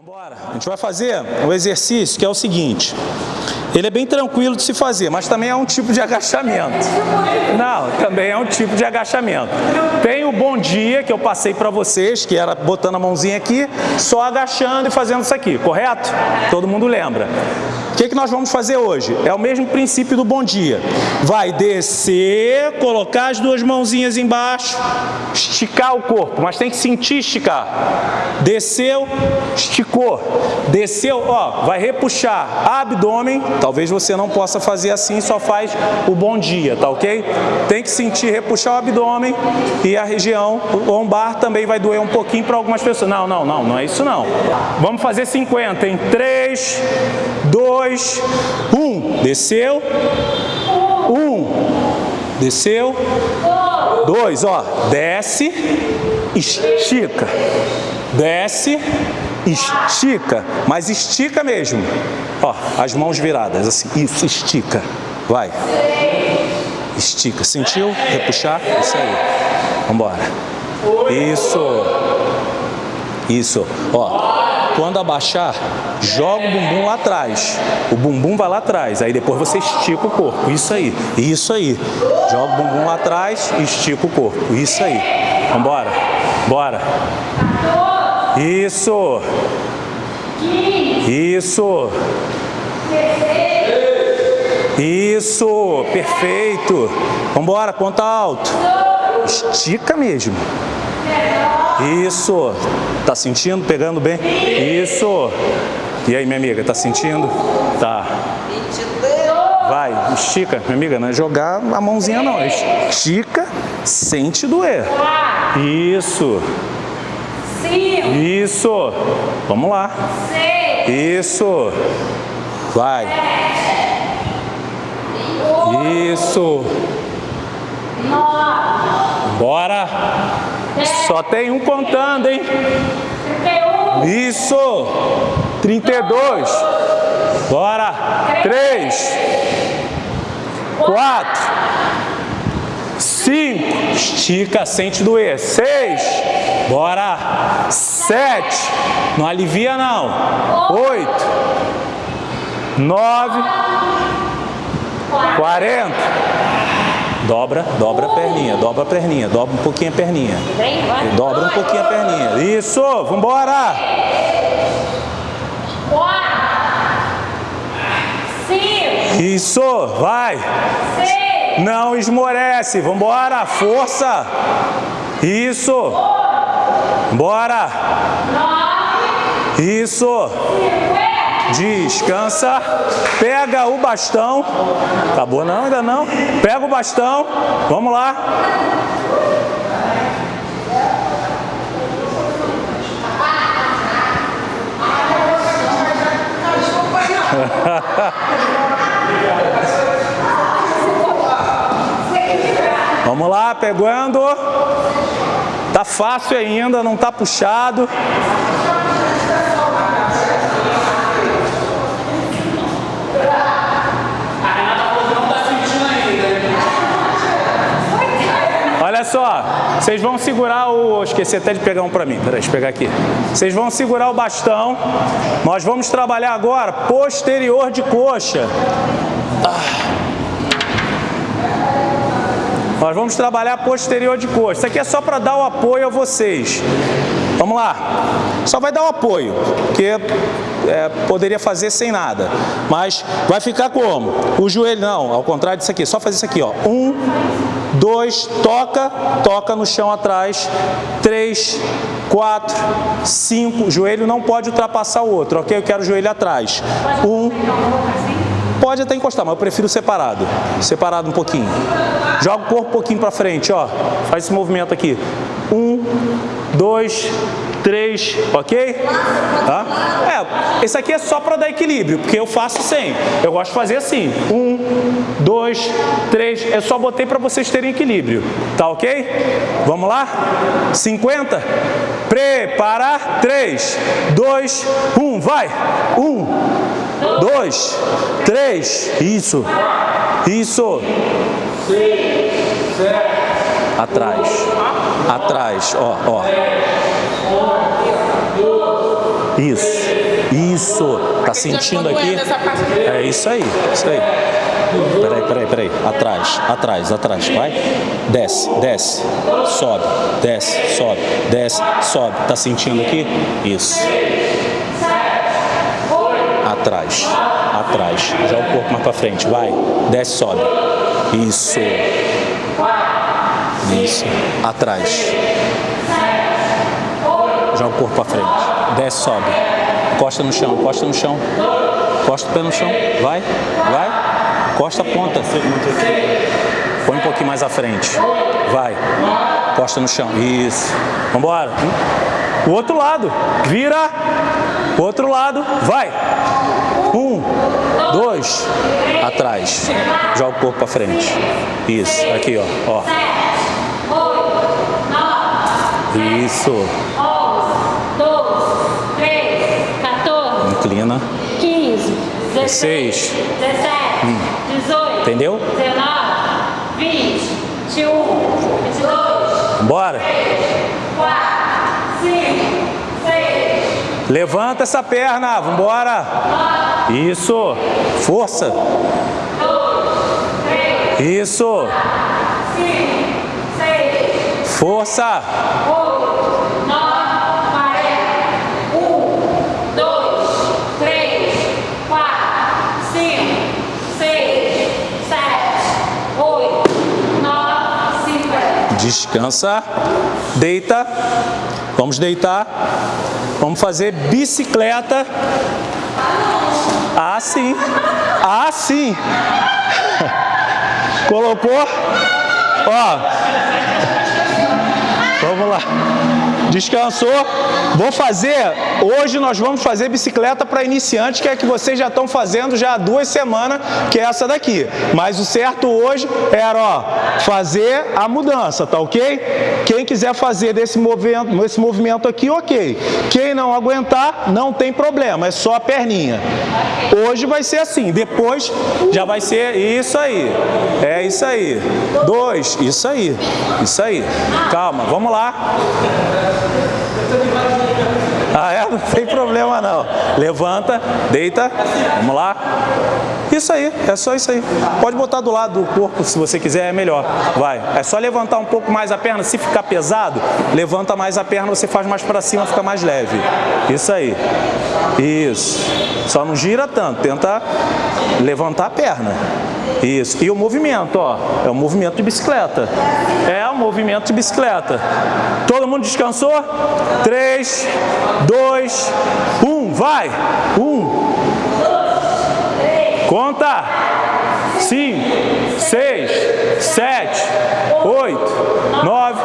Vambora. A gente vai fazer um exercício que é o seguinte. Ele é bem tranquilo de se fazer, mas também é um tipo de agachamento. Não, também é um tipo de agachamento. Tem o bom dia que eu passei para vocês, que era botando a mãozinha aqui, só agachando e fazendo isso aqui, correto? Todo mundo lembra. O que, que nós vamos fazer hoje? É o mesmo princípio do bom dia. Vai descer, colocar as duas mãozinhas embaixo, esticar o corpo, mas tem que sentir esticar. Desceu, esticou. Desceu, ó, vai repuxar abdômen. Talvez você não possa fazer assim, só faz o bom dia, tá ok? Tem que sentir repuxar o abdômen e a região lombar também vai doer um pouquinho para algumas pessoas. Não, não, não, não é isso não. Vamos fazer 50 em 3, 2, 1. Desceu. 1. Desceu. 2, ó. Desce, estica. Desce, estica. Mas estica mesmo. Ó, as mãos viradas, assim. Isso, estica. Vai. Estica. Sentiu? Repuxar? Isso aí. Vambora. Isso. Isso. Ó. Quando abaixar, joga o bumbum lá atrás. O bumbum vai lá atrás. Aí depois você estica o corpo. Isso aí. Isso aí. Joga o bumbum lá atrás estica o corpo. Isso aí. Vambora. Bora. Isso. Isso. Isso. Perfeito. Vambora. Conta alto. Estica mesmo. Isso. Tá sentindo? Pegando bem? Isso. E aí, minha amiga, tá sentindo? Tá. Vai, estica, minha amiga, não é jogar a mãozinha não. Estica, sente doer. Isso. Isso. Vamos lá. Isso. Vai. Isso. Bora. Só tem um contando, hein? Isso. 32. Bora. 3. 4. 5. Estica, sente doer. 6. Bora. 7. Não alivia não. 8. 9. 40. Dobra, dobra a perninha, dobra a perninha, dobra um pouquinho a perninha. Dobra um pouquinho a perninha. Isso, vambora! Isso, vai! Não esmorece, vambora, força! Isso! Bora! Isso! Descansa. Pega o bastão. Acabou não? Ainda não? Pega o bastão. Vamos lá. Vamos lá, pegando. Tá fácil ainda, não tá puxado. Olha só, vocês vão segurar o... Esqueci até de pegar um para mim, peraí, deixa eu pegar aqui. Vocês vão segurar o bastão. Nós vamos trabalhar agora posterior de coxa. Nós vamos trabalhar posterior de coxa. Isso aqui é só para dar o apoio a vocês. Vamos lá. Só vai dar o apoio, porque é, poderia fazer sem nada. Mas vai ficar como? O joelho, não, ao contrário disso aqui. Só fazer isso aqui, ó. Um, dois, toca, toca no chão atrás. Três, quatro, cinco. O joelho não pode ultrapassar o outro, ok? Eu quero o joelho atrás. Um. Pode até encostar, mas eu prefiro separado. Separado um pouquinho. Joga o corpo um pouquinho para frente, ó. Faz esse movimento aqui. Um, dois, três, ok? Tá? É, esse aqui é só para dar equilíbrio, porque eu faço sem. Eu gosto de fazer assim. Um, dois, três. Eu só botei para vocês terem equilíbrio. Tá ok? Vamos lá? 50. Preparar. Três, dois, um. Vai. Um, dois, três. Isso. Isso. Atrás. Atrás, ó, ó. Isso. Isso. Tá sentindo aqui? É isso aí, isso aí. Peraí, peraí, peraí. Atrás, atrás, atrás. Vai. Desce, desce. Sobe, desce, sobe, desce, sobe. Tá sentindo aqui? Isso. Atrás, atrás. Já o corpo mais pra frente. Vai. Desce, sobe. Isso. Isso. Atrás. Corpo pra frente. Desce, sobe. Costa no chão, costa no chão. Costa o pé no chão. Vai, vai. Costa a ponta. Põe um pouquinho mais à frente. Vai. Costa no chão. Isso. Vambora. O outro lado. Vira. O outro lado. Vai. Um. Dois. Atrás. Joga o corpo para frente. Isso. Aqui, ó. ó. Isso. Inclina. 15, 16, 17. Hum. 18, Entendeu? 19, 20, 21, 22. Bora. 3, 4, 5, 6. Levanta essa perna, vambora. Isso. Força. 2, 3, Isso. 5, 6, Força. 8, 9, 40. 1, 2, 3, 4, 5, 6, 7, 8, 9, 50. Descansa. Deita. Vamos deitar. Vamos fazer bicicleta. Assim. Assim. Colocou? Ó. Vamos lá. Descansou. Vou fazer, hoje nós vamos fazer bicicleta para iniciantes, que é que vocês já estão fazendo já há duas semanas, que é essa daqui. Mas o certo hoje era, ó, fazer a mudança, tá ok? Quem quiser fazer desse movimento, esse movimento aqui, ok. Quem não aguentar, não tem problema, é só a perninha. Hoje vai ser assim, depois já vai ser isso aí. É isso aí. Dois, isso aí. Isso aí. Calma, vamos lá. Ah, é? Não tem problema não. Levanta, deita, vamos lá. Isso aí, é só isso aí. Pode botar do lado do corpo se você quiser, é melhor. Vai. É só levantar um pouco mais a perna. Se ficar pesado, levanta mais a perna, você faz mais para cima, fica mais leve. Isso aí. Isso. Só não gira tanto, tenta levantar a perna. Isso. E o movimento, ó, é o movimento de bicicleta. É o movimento de bicicleta. Todo mundo descansou? 3, 2, 1, vai! 1. Conta! 5, 6, 7, 8, 9,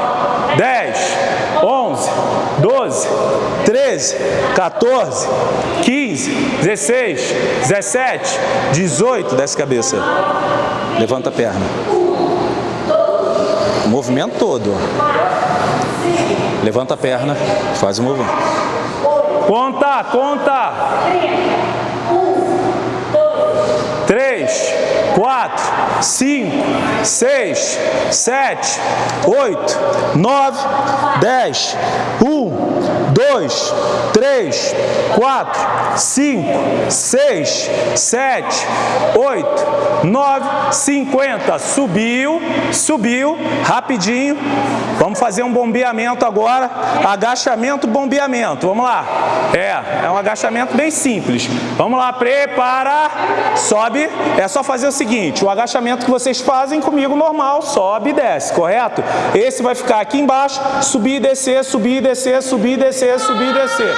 10, 11, 12, 13, 14, 15, 16, 17, 18, desce cabeça. Levanta a perna. O movimento todo. Levanta a perna, faz o movimento. Conta, conta. 3, 4, 5, 6, 7, 8, 9, 10, 1, 2, 3, 4, 5, 6, 7, 8, 9, 50. Subiu, subiu, rapidinho. Vamos fazer um bombeamento agora. Agachamento, bombeamento. Vamos lá. É, é um agachamento bem simples. Vamos lá, prepara, sobe. É só fazer o seguinte, o agachamento que vocês fazem comigo normal, sobe e desce, correto? Esse vai ficar aqui embaixo, subir e descer, subir e descer, subir e descer, subir e descer.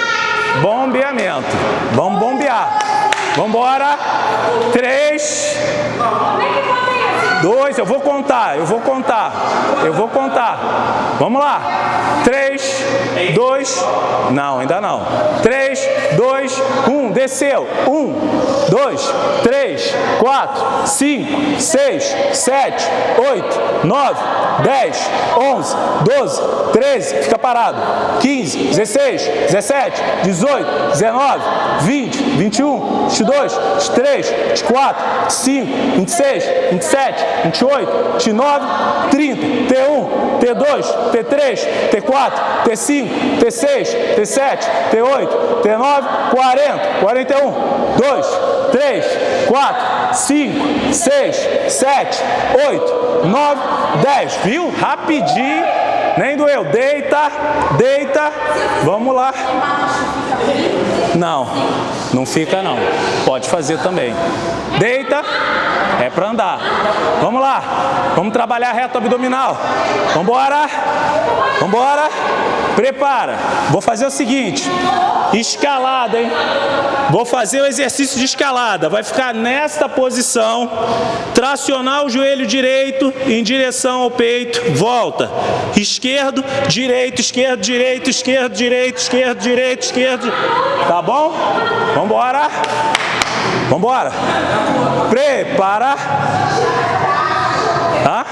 Bombeamento. Vamos bombear. Vamos embora. Três. Dois, eu vou contar, eu vou contar, eu vou contar. Vamos lá. Três, dois, não, ainda não. Três, dois, um, desceu. Um, dois, três, quatro, cinco, seis, sete, oito, nove, dez, onze, doze, treze, fica parado. Quinze, dezesseis, dezessete, dezoito, dezenove, vinte, vinte e um, vinte e dois, vinte e três, vinte e quatro, cinco, vinte e seis, vinte e sete, 28, 29, 30, T1, T2, T3, T4, T5, T6, T7, T8, T9, 40, 41, 2, 3, 4, 5, 6, 7, 8, 9, 10. Viu? Rapidinho. Nem doeu. Deita, deita. Vamos lá. Não, não fica não. Pode fazer também. Deita, é para andar. Vamos lá, vamos trabalhar reto abdominal. Vambora, vambora. Prepara. Vou fazer o seguinte, escalada, hein? Vou fazer o exercício de escalada. Vai ficar nesta posição, tracionar o joelho direito em direção ao peito, volta. Esquerdo, direito, esquerdo, direito, esquerdo, direito, esquerdo, direito, esquerdo. Tá bom? Vambora. Vambora. Prepara. Hã?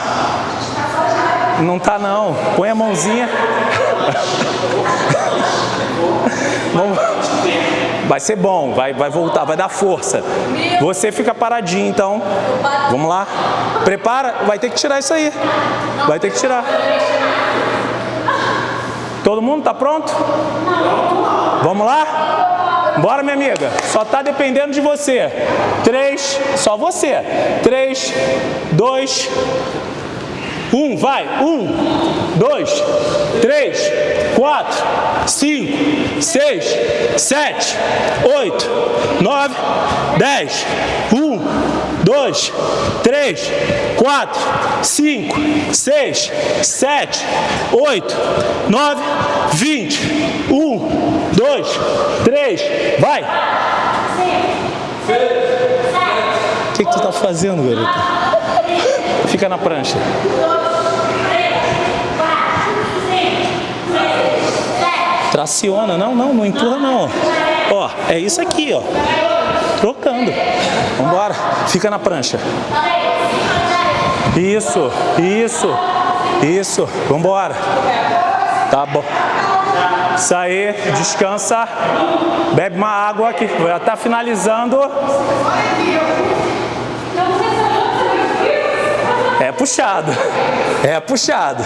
Não tá não. Põe a mãozinha. Vamos. Vai ser bom, vai, vai voltar, vai dar força. Você fica paradinho, então. Vamos lá. Prepara, vai ter que tirar isso aí. Vai ter que tirar. Todo mundo tá pronto? Vamos lá? Bora, minha amiga. Só tá dependendo de você. Três, só você. Três, dois, um, vai. Um, dois, três, quatro, cinco, seis, sete, oito, nove, dez. Um, dois, três, quatro, cinco, seis, sete, oito, nove, vinte. Um, dois, três, vai. O que, que tu tá fazendo, garota? Fica na prancha. Traciona, não, não, não empurra não. Ó, é isso aqui, ó. Trocando. Vambora, fica na prancha. Isso, isso, isso. Vambora. Tá bom. Isso aí, descansa. Bebe uma água aqui. Já tá finalizando. É puxado. É puxado.